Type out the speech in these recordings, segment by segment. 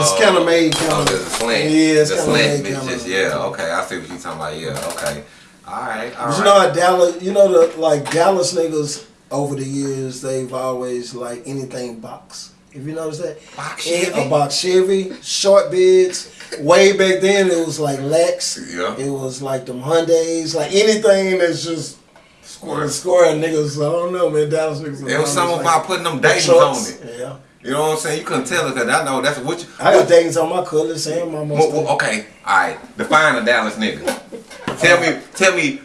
it's kind of oh. made kind Oh, of. the slant. Yeah, it's the slant made bitches. kinda- Yeah, okay. I see what you talking about. Yeah, okay. All right, all But right. you know how Dallas, you know the like Dallas niggas over the years, they've always like anything box. If you notice that, Box Chevy? a box Chevy, short bids. Way back then, it was like Lex. Yeah. It was like them Hyundai's, like anything that's just Square. scoring niggas. I don't know, man. Dallas niggas. It was something like, about putting them the Daytons on it. Yeah, You know what I'm saying? You couldn't tell it because I know that's what you. I got Daytons on my colors and my Well, well, okay, all right. Define a Dallas nigga. Tell me, tell me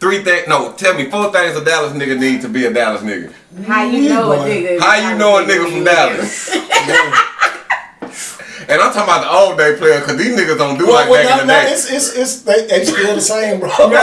three things. No, tell me four things a Dallas nigga need to be a Dallas nigga. How you know a boy. nigga? How you know a nigga from Dallas? And I'm talking about the old day player because these niggas don't do like well, back in the no, no, day. it's it's it's they, they still the same, bro. No, no,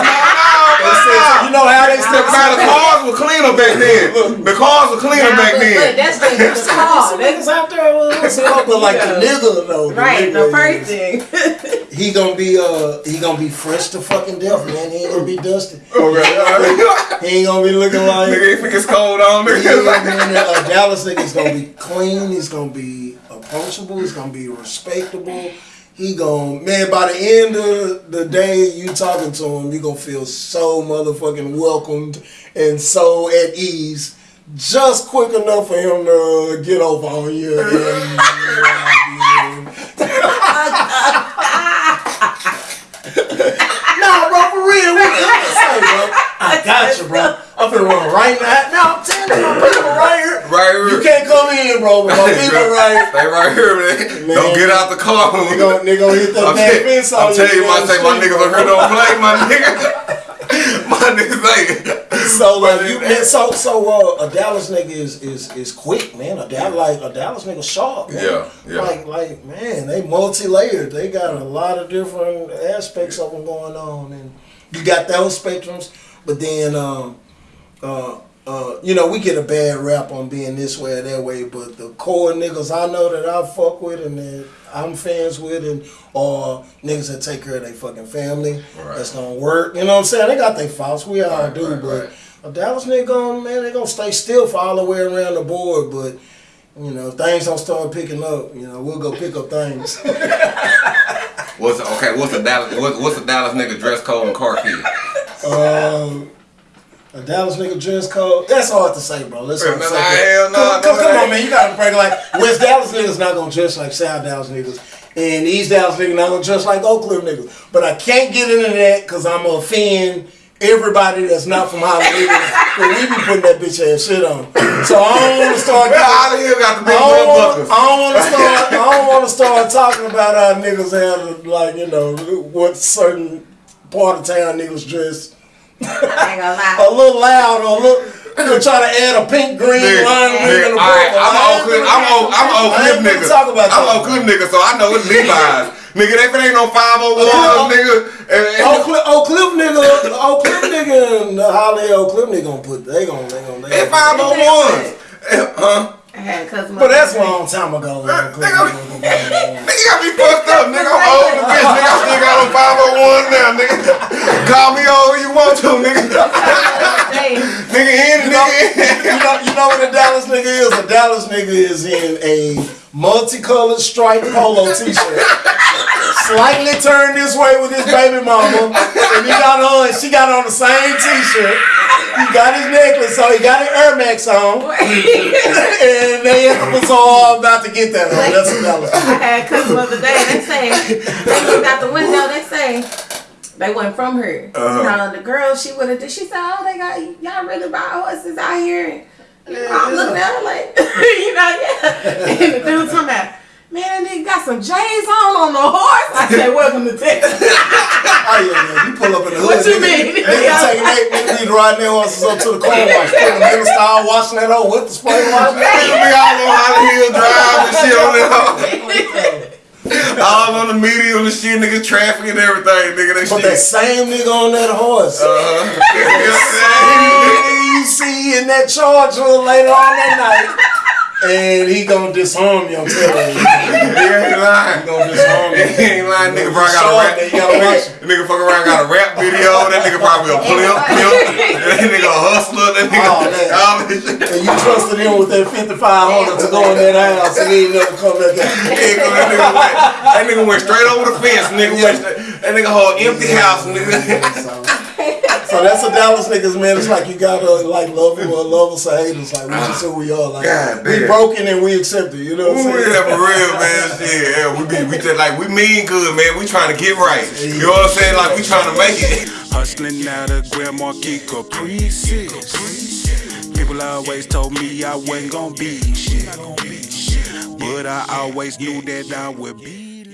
no. you know how they The, still the cars were cleaner back then. The cars were cleaner Nah, back but, but then. that's the, the Some car. niggas That's out there was but like the nigga though. right. The nigga first thing. He gonna be uh he gonna be fresh to fucking death, man. He ain't gonna be dusty. Okay, all right. He ain't gonna be looking like Nigga, if it gets cold on, Yeah, nigga. Like, man, a Dallas nigga's gonna be clean. He's gonna be approachable. He's gonna be respectable. He gonna man. By the end of the day, you talking to him, you gonna feel so motherfucking welcomed and so at ease. Just quick enough for him to get over on you. And, nah, bro, for real. What can I say, bro? I got you, bro. I'm finna run right now. Now I'm telling you, my people right here. right here. You can't come in, bro, but my people right Stay right here, man. Man. Don't get out the car. They gon' they gon' hit that I'm, damn tell- fence I'm telling you, my, the my street, niggas on here don't play, my nigga. my niggas ain't. So like you man, so so uh, a Dallas nigga is is is quick, man. A Dallas like a Dallas nigga sharp, man. Yeah, yeah. Like like man, they multi layered. They got a lot of different aspects of them going on, and you got those spectrums. But then um uh. Uh, you know, we get a bad rap on being this way or that way, but the core niggas I know that I fuck with and that I'm fans with, and or niggas that take care of their fucking family, Right. that's gonna work. You know what I'm saying? They got their faults. We all Right, do, right, but right. a Dallas nigga, gonna, man, they gonna stay still for all the way around the board. But you know, things don't start picking up, you know, we'll go pick up things. What's okay? What's a Dallas? What, what's a Dallas nigga dress code and car key? um, a Dallas nigga dress code. That's hard to say, bro. Let's hard to say. hell no, come that on, man, you gotta break like West Dallas niggas not gonna dress like South Dallas niggas. And East Dallas niggas not gonna dress like Oak Cliff niggas. But I can't get into that because I'm gonna offend everybody that's not from Hollywood. Cause we be putting that bitch ass shit on. So I don't start getting out of here, got the big don't, blood want, buckles. I don't want to start. I don't want to start talking about how niggas have like you know what certain part of town niggas dress I ain't gonna a little loud or a little. They'll try to add a pink green Nigga, line nigga, in the all right. I'm I Oak ain't Cliff. gonna- I'm Oak. I'm Oak I Cliff ain't gonna nigga. talk about I'm that. Oak nigga, so I know it's Levi's. nigga, if it ain't no 501 nigga, and, and, Oak Cliff, Oak Cliff nigga, Oak Cliff nigga, and the Holly Oak Cliff nigga gonna put. They gonna, they gonna, they and gonna. 501s. Huh? I had a cousin. But that's a long time ago. Nigga, nigga. Nigga got me fucked up, nigga. I'm old as bitch, nigga. I still got on 501 now, nigga. Call me old you want nigga is? A Dallas nigga is in a multicolored striped polo t-shirt. Slightly turned this way with his baby mama. And he got on, she got on the same t-shirt. He got his necklace on, he got his Air Max on. And they was all about to get that on. That's a Dallas I had a the other day. They say they looked out the window. They say they went from her. Uh-huh. Now the girl she would have. She said, "Oh, they got y'all really buy horses out here." And I'm looking at her like, you know, yeah. And the dude talking about. Man, they got some J's on on the horse. I said, "Welcome to Texas." Oh yeah, man. You pull up in the hood. What you nigga, mean? Nigga taking eight niggas be riding their horses up to the car wash. Putting them in the style, washing that hoe with the spray wash. Nigga be all on Holly Hill Drive and shit on it. All on the medium and shit, nigga, traffic and everything, nigga. That But that same nigga on that horse. Uh-huh. Same nigga you see in that charger later on that night and he gonna disarm you. I'm telling you, He ain't lying. he gonna disarm you. He ain't lying. Nigga probably got a Short, rap. man, you gotta watch it. Nigga fuck around got a rap video. That nigga probably a pimp. pimp. That nigga a hustler. That nigga Oh, man. all this shit. And you trusted him with that 5500 to go in that house, and he ain't never come back out. That nigga, that nigga went, that nigga went straight over the fence. Nigga went straight, that nigga whole empty house. Nigga. So that's a Dallas niggas, man. It's like you gotta like love them or love us or hate us. Like we just who we are. Like God we damn. broken and we accept it. You know what I'm Ooh, saying? yeah, for real, man. Shit, yeah, we be, we just like we mean good, man. We trying to get right. You know what I'm saying? Like we trying to make it. Hustling out of Grand Marquis Caprices. People always told me I wasn't gonna be shit. But I always knew that I would be